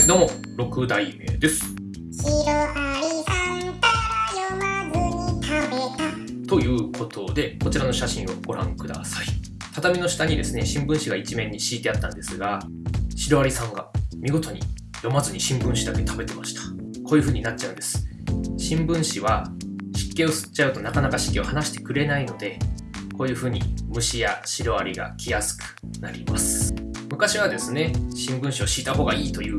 はい、どうも、六代目です。ということで、こちらの写真をご覧ください。畳の下にですね、新聞紙が一面に敷いてあったんですが、シロアリさんが見事に読まずに新聞紙だけ食べてました。こういう風になっちゃうんです。新聞紙は湿気を吸っちゃうとなかなか湿気を離してくれないので、こういう風に虫やシロアリが来やすくなります。昔はですね、新聞紙を敷いた方がいいという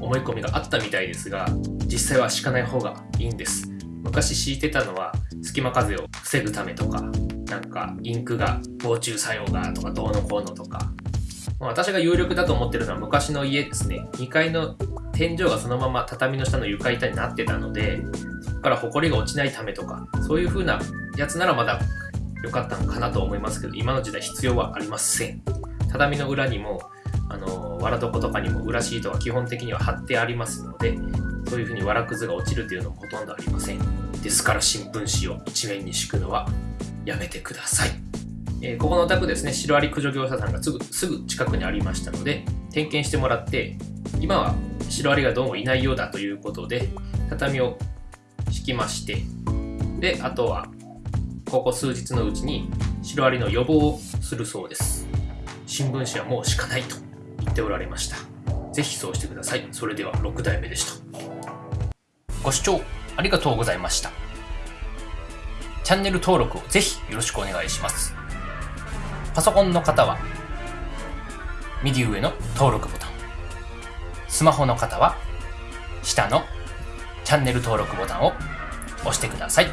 思い込みがあったみたいですが、実際は敷かない方がいいんです。昔敷いてたのは隙間風を防ぐためとか、なんかインクが防虫作用がとかどうのこうのとか、まあ私が有力だと思ってるのは昔の家ですね。2階の天井がそのまま畳の下の床板になってたので、そこから埃が落ちないためとか、そういう風なやつならまだ良かったのかなと思いますけど、今の時代必要はありません。畳の裏にも、あの、わら床とかにも裏シートが基本的には貼ってありますので、そういう風にわらくずが落ちるっていうのもほとんどありません。ですから新聞紙を一面に敷くのはやめてください。えーここのお宅ですね、シロアリ駆除業者さんがすぐすぐ近くにありましたので、点検してもらって、今はシロアリがどうもいないようだということで、畳を敷きまして、で、あとは、ここ数日のうちにシロアリの予防をするそうです。新聞紙はもう敷かないとっておられました。ぜひそうしてください。それでは6代目でした。ご視聴ありがとうございました。チャンネル登録をぜひよろしくお願いします。パソコンの方は右上の登録ボタン。スマホの方は下のチャンネル登録ボタンを押してください。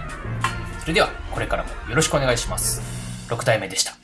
それではこれからもよろしくお願いします。6代目でした。